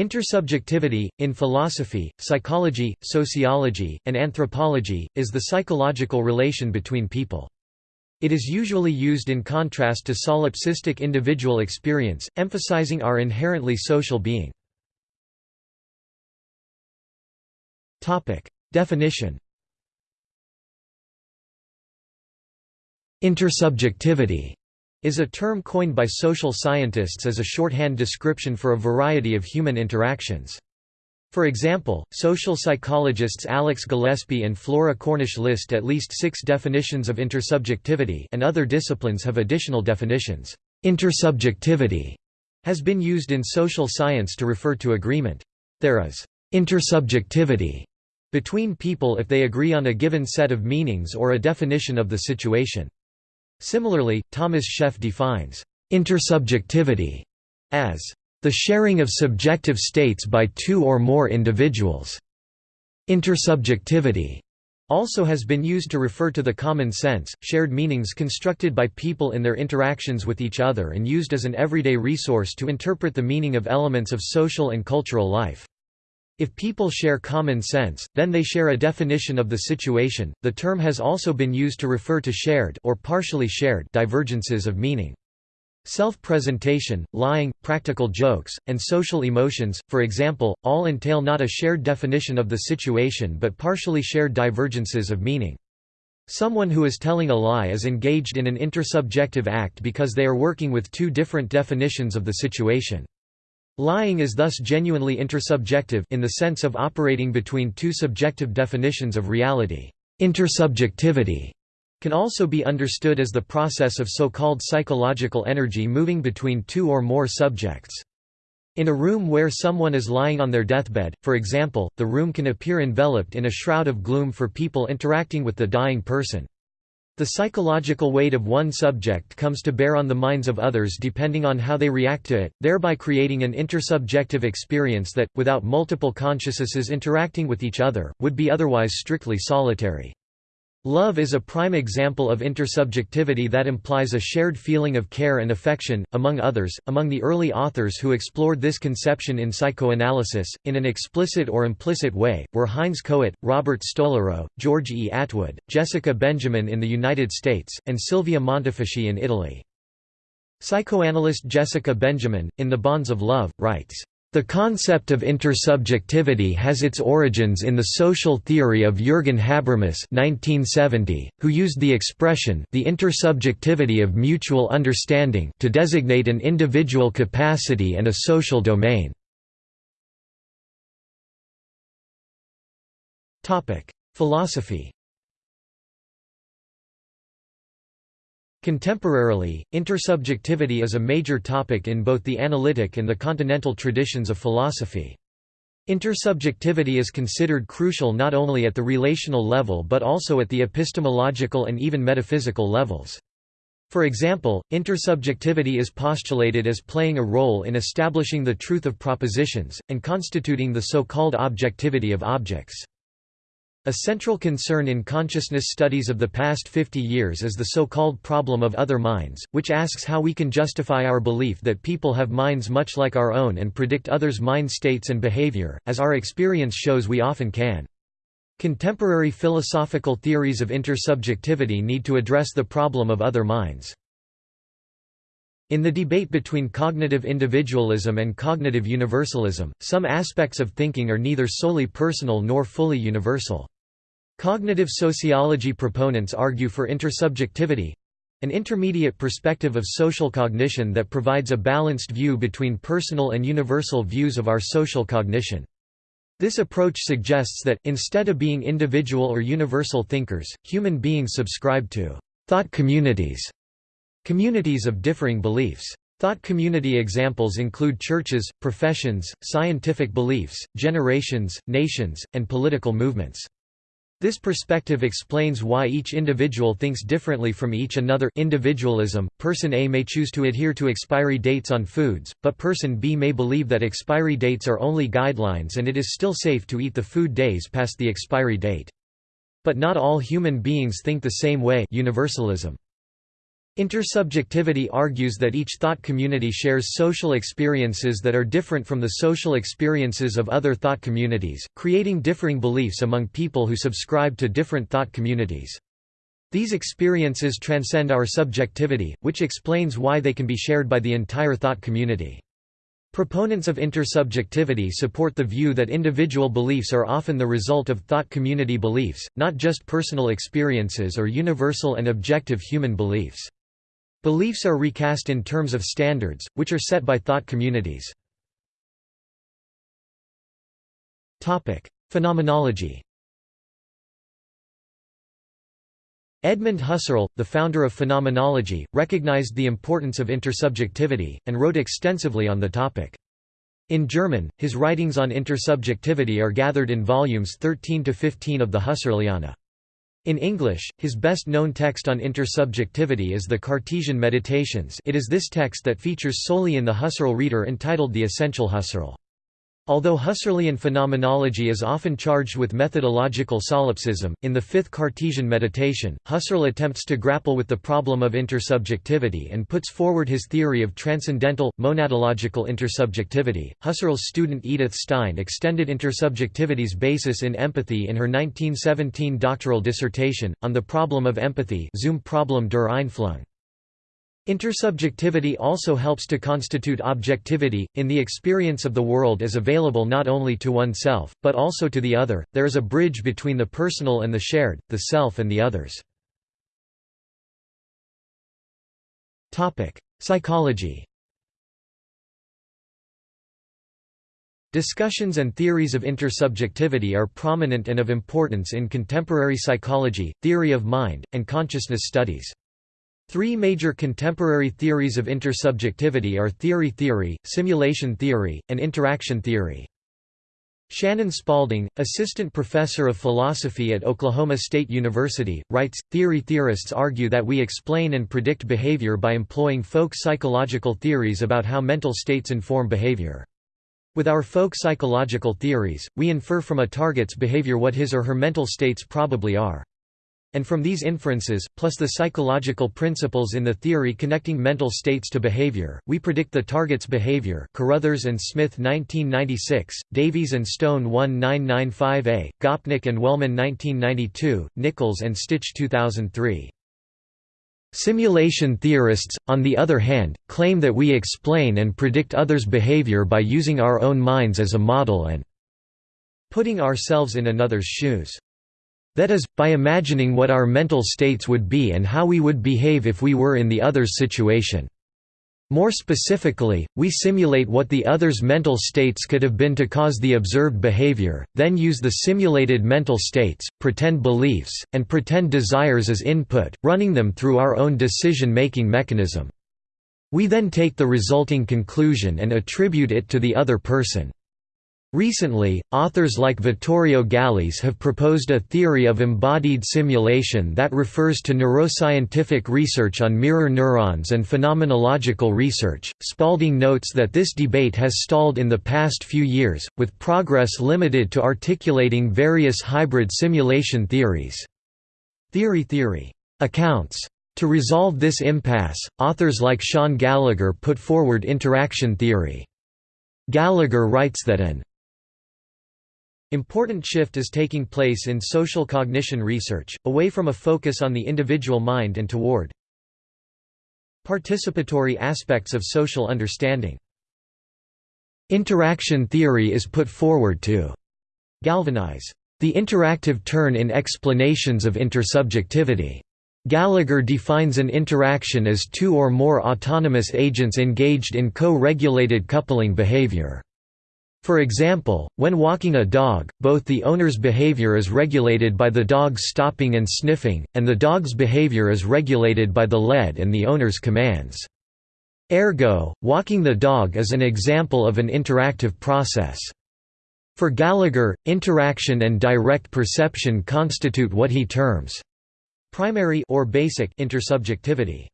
Intersubjectivity, in philosophy, psychology, sociology, and anthropology, is the psychological relation between people. It is usually used in contrast to solipsistic individual experience, emphasizing our inherently social being. Definition Intersubjectivity is a term coined by social scientists as a shorthand description for a variety of human interactions. For example, social psychologists Alex Gillespie and Flora Cornish list at least six definitions of intersubjectivity and other disciplines have additional definitions. Intersubjectivity has been used in social science to refer to agreement. There is intersubjectivity between people if they agree on a given set of meanings or a definition of the situation. Similarly, Thomas Scheff defines intersubjectivity as the sharing of subjective states by two or more individuals. Intersubjectivity also has been used to refer to the common sense, shared meanings constructed by people in their interactions with each other and used as an everyday resource to interpret the meaning of elements of social and cultural life. If people share common sense, then they share a definition of the situation. The term has also been used to refer to shared or partially shared divergences of meaning. Self-presentation, lying, practical jokes, and social emotions, for example, all entail not a shared definition of the situation but partially shared divergences of meaning. Someone who is telling a lie is engaged in an intersubjective act because they are working with two different definitions of the situation. Lying is thus genuinely intersubjective in the sense of operating between two subjective definitions of reality. Intersubjectivity can also be understood as the process of so-called psychological energy moving between two or more subjects. In a room where someone is lying on their deathbed, for example, the room can appear enveloped in a shroud of gloom for people interacting with the dying person. The psychological weight of one subject comes to bear on the minds of others depending on how they react to it, thereby creating an intersubjective experience that, without multiple consciousnesses interacting with each other, would be otherwise strictly solitary. Love is a prime example of intersubjectivity that implies a shared feeling of care and affection, among others. Among the early authors who explored this conception in psychoanalysis, in an explicit or implicit way, were Heinz Kohut, Robert Stolorow, George E. Atwood, Jessica Benjamin in the United States, and Silvia Montefoschi in Italy. Psychoanalyst Jessica Benjamin, in The Bonds of Love, writes, the concept of intersubjectivity has its origins in the social theory of Jürgen Habermas (1970), who used the expression "the intersubjectivity of mutual understanding" to designate an individual capacity and a social domain. Topic: Philosophy. Contemporarily, intersubjectivity is a major topic in both the analytic and the continental traditions of philosophy. Intersubjectivity is considered crucial not only at the relational level but also at the epistemological and even metaphysical levels. For example, intersubjectivity is postulated as playing a role in establishing the truth of propositions, and constituting the so-called objectivity of objects. A central concern in consciousness studies of the past 50 years is the so-called problem of other minds, which asks how we can justify our belief that people have minds much like our own and predict others' mind states and behavior, as our experience shows we often can. Contemporary philosophical theories of intersubjectivity need to address the problem of other minds. In the debate between cognitive individualism and cognitive universalism, some aspects of thinking are neither solely personal nor fully universal. Cognitive sociology proponents argue for intersubjectivity—an intermediate perspective of social cognition that provides a balanced view between personal and universal views of our social cognition. This approach suggests that, instead of being individual or universal thinkers, human beings subscribe to thought communities Communities of differing beliefs. Thought community examples include churches, professions, scientific beliefs, generations, nations, and political movements. This perspective explains why each individual thinks differently from each another individualism, person A may choose to adhere to expiry dates on foods, but person B may believe that expiry dates are only guidelines and it is still safe to eat the food days past the expiry date. But not all human beings think the same way universalism. Intersubjectivity argues that each thought community shares social experiences that are different from the social experiences of other thought communities, creating differing beliefs among people who subscribe to different thought communities. These experiences transcend our subjectivity, which explains why they can be shared by the entire thought community. Proponents of intersubjectivity support the view that individual beliefs are often the result of thought community beliefs, not just personal experiences or universal and objective human beliefs. Beliefs are recast in terms of standards, which are set by thought communities. Phenomenology Edmund Husserl, the founder of phenomenology, recognized the importance of intersubjectivity, and wrote extensively on the topic. In German, his writings on intersubjectivity are gathered in volumes 13 to 15 of the Husserliana. In English, his best-known text on intersubjectivity is the Cartesian Meditations it is this text that features solely in the Husserl Reader entitled The Essential Husserl. Although Husserlian phenomenology is often charged with methodological solipsism, in the fifth Cartesian meditation, Husserl attempts to grapple with the problem of intersubjectivity and puts forward his theory of transcendental, monadological intersubjectivity. Husserl's student Edith Stein extended intersubjectivity's basis in empathy in her 1917 doctoral dissertation, on the problem of empathy Zum Problem der Einfühlung. Intersubjectivity also helps to constitute objectivity, in the experience of the world as available not only to oneself, but also to the other, there is a bridge between the personal and the shared, the self and the others. Psychology Discussions and theories of intersubjectivity are prominent and of importance in contemporary psychology, theory of mind, and consciousness studies. Three major contemporary theories of intersubjectivity are theory theory, simulation theory, and interaction theory. Shannon Spaulding, assistant professor of philosophy at Oklahoma State University, writes, Theory theorists argue that we explain and predict behavior by employing folk psychological theories about how mental states inform behavior. With our folk psychological theories, we infer from a target's behavior what his or her mental states probably are. And from these inferences, plus the psychological principles in the theory connecting mental states to behavior, we predict the target's behavior Carruthers and Smith 1996, Davies and Stone 1995a, Gopnik and Wellman 1992, Nichols and Stich 2003. Simulation theorists, on the other hand, claim that we explain and predict others' behavior by using our own minds as a model and putting ourselves in another's shoes. That is, by imagining what our mental states would be and how we would behave if we were in the other's situation. More specifically, we simulate what the other's mental states could have been to cause the observed behavior, then use the simulated mental states, pretend beliefs, and pretend desires as input, running them through our own decision-making mechanism. We then take the resulting conclusion and attribute it to the other person. Recently, authors like Vittorio Gallese have proposed a theory of embodied simulation that refers to neuroscientific research on mirror neurons and phenomenological research. Spaulding notes that this debate has stalled in the past few years, with progress limited to articulating various hybrid simulation theories. Theory theory accounts. To resolve this impasse, authors like Sean Gallagher put forward interaction theory. Gallagher writes that an Important shift is taking place in social cognition research, away from a focus on the individual mind and toward participatory aspects of social understanding. Interaction theory is put forward to galvanize the interactive turn in explanations of intersubjectivity. Gallagher defines an interaction as two or more autonomous agents engaged in co-regulated coupling behavior. For example, when walking a dog, both the owner's behavior is regulated by the dog's stopping and sniffing, and the dog's behavior is regulated by the lead and the owner's commands. Ergo, walking the dog is an example of an interactive process. For Gallagher, interaction and direct perception constitute what he terms primary or basic intersubjectivity.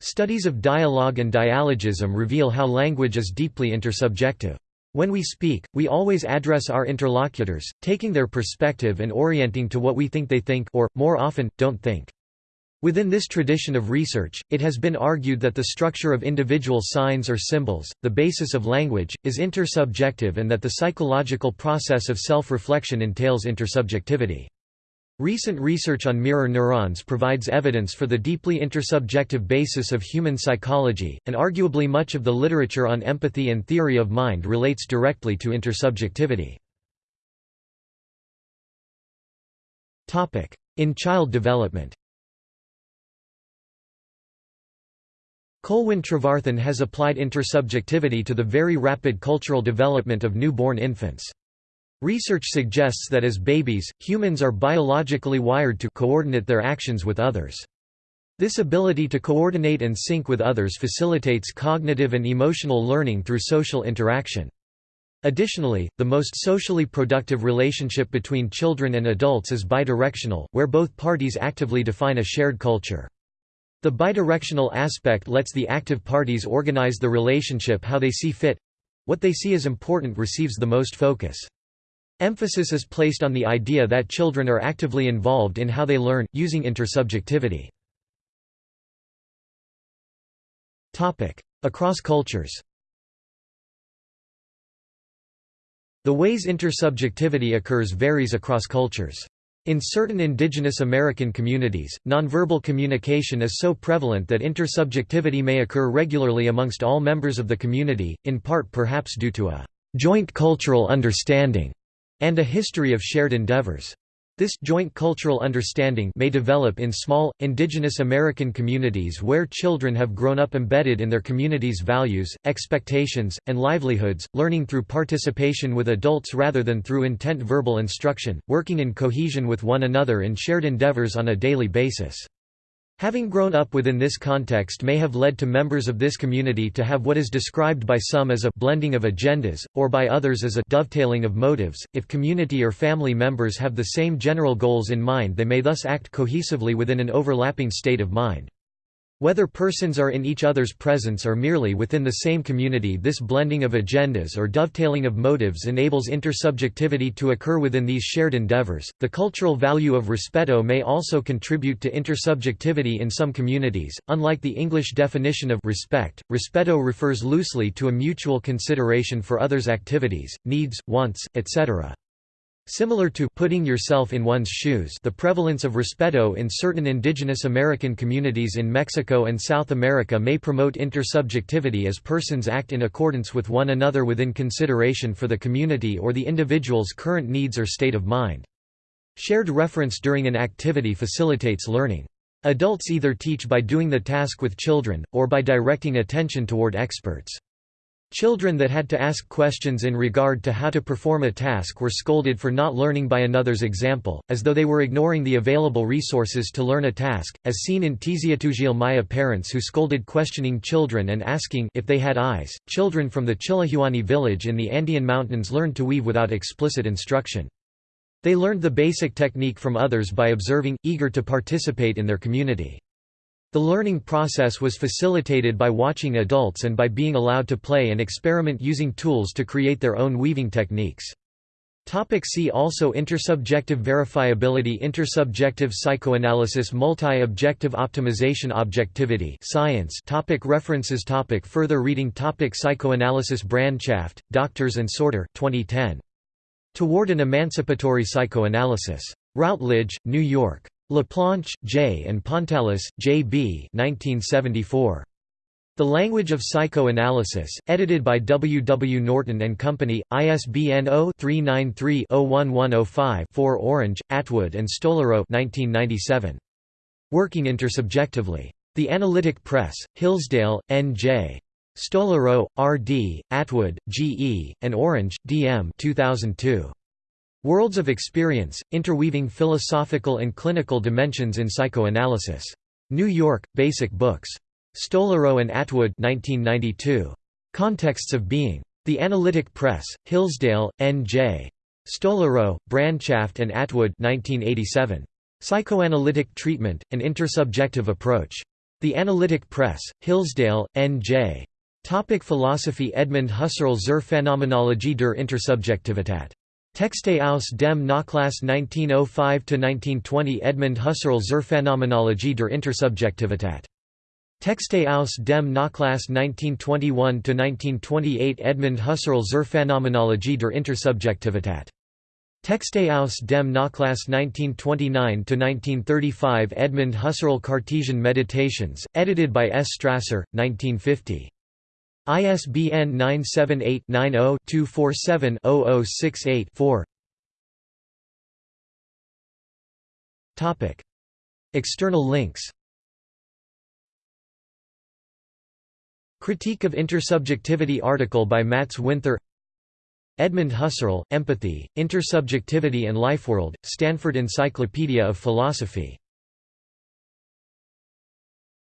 Studies of dialogue and dialogism reveal how language is deeply intersubjective. When we speak, we always address our interlocutors, taking their perspective and orienting to what we think they think or, more often, don't think. Within this tradition of research, it has been argued that the structure of individual signs or symbols, the basis of language, is intersubjective and that the psychological process of self-reflection entails intersubjectivity. Recent research on mirror neurons provides evidence for the deeply intersubjective basis of human psychology, and arguably much of the literature on empathy and theory of mind relates directly to intersubjectivity. In child development Colwyn Trevarthen has applied intersubjectivity to the very rapid cultural development of newborn infants. Research suggests that as babies, humans are biologically wired to coordinate their actions with others. This ability to coordinate and sync with others facilitates cognitive and emotional learning through social interaction. Additionally, the most socially productive relationship between children and adults is bidirectional, where both parties actively define a shared culture. The bidirectional aspect lets the active parties organize the relationship how they see fit what they see as important receives the most focus. Emphasis is placed on the idea that children are actively involved in how they learn, using intersubjectivity. Across cultures The ways intersubjectivity occurs varies across cultures. In certain indigenous American communities, nonverbal communication is so prevalent that intersubjectivity may occur regularly amongst all members of the community, in part perhaps due to a joint cultural understanding and a history of shared endeavors. This joint cultural understanding may develop in small, indigenous American communities where children have grown up embedded in their community's values, expectations, and livelihoods, learning through participation with adults rather than through intent verbal instruction, working in cohesion with one another in shared endeavors on a daily basis. Having grown up within this context may have led to members of this community to have what is described by some as a blending of agendas, or by others as a dovetailing of motives. If community or family members have the same general goals in mind, they may thus act cohesively within an overlapping state of mind. Whether persons are in each other's presence or merely within the same community this blending of agendas or dovetailing of motives enables intersubjectivity to occur within these shared endeavors. The cultural value of respeto may also contribute to intersubjectivity in some communities. Unlike the English definition of respect, respeto refers loosely to a mutual consideration for others' activities, needs, wants, etc. Similar to putting yourself in one's shoes the prevalence of respeto in certain indigenous American communities in Mexico and South America may promote intersubjectivity as persons act in accordance with one another within consideration for the community or the individual's current needs or state of mind. Shared reference during an activity facilitates learning. Adults either teach by doing the task with children, or by directing attention toward experts. Children that had to ask questions in regard to how to perform a task were scolded for not learning by another's example, as though they were ignoring the available resources to learn a task, as seen in Tiziatugial Maya parents who scolded questioning children and asking if they had eyes. Children from the Chillihuani village in the Andean mountains learned to weave without explicit instruction. They learned the basic technique from others by observing, eager to participate in their community. The learning process was facilitated by watching adults and by being allowed to play and experiment using tools to create their own weaving techniques. Topic see also Intersubjective verifiability Intersubjective psychoanalysis Multi-objective optimization Objectivity science topic References topic Further reading topic Psychoanalysis Brandchaft, Doctors and Sorter 2010. Toward an Emancipatory Psychoanalysis. Routledge, New York. Laplanche, J. and Pontalis, J. B. 1974. The Language of Psychoanalysis, edited by W. W. Norton and Company, ISBN 0-393-01105-4 Orange, Atwood and Stolorow 1997. Working Intersubjectively. The Analytic Press, Hillsdale, N.J. Stolorow, R. D., Atwood, G. E., and Orange, D. M. 2002. Worlds of Experience, Interweaving Philosophical and Clinical Dimensions in Psychoanalysis. New York, Basic Books. Stolorow and Atwood 1992. Contexts of Being. The Analytic Press, Hillsdale, N.J. Stolorow, Brandchaft and Atwood 1987. Psychoanalytic Treatment, An Intersubjective Approach. The Analytic Press, Hillsdale, N.J. Topic Philosophy Edmund Husserl zur Phänomenologie der Intersubjektivität Texte aus dem Nachlass 1905–1920 Edmund Husserl zur Phänomenologie der Intersubjektivität. Texte aus dem Nachlass 1921–1928 Edmund Husserl zur Phänomenologie der Intersubjektivität. Texte aus dem Nachlass 1929–1935 Edmund Husserl Cartesian Meditations, edited by S. Strasser, 1950. ISBN 978-90-247-0068-4 External links. Critique of Intersubjectivity article by Mats Winther. Edmund Husserl, Empathy, Intersubjectivity and Lifeworld, Stanford Encyclopedia of Philosophy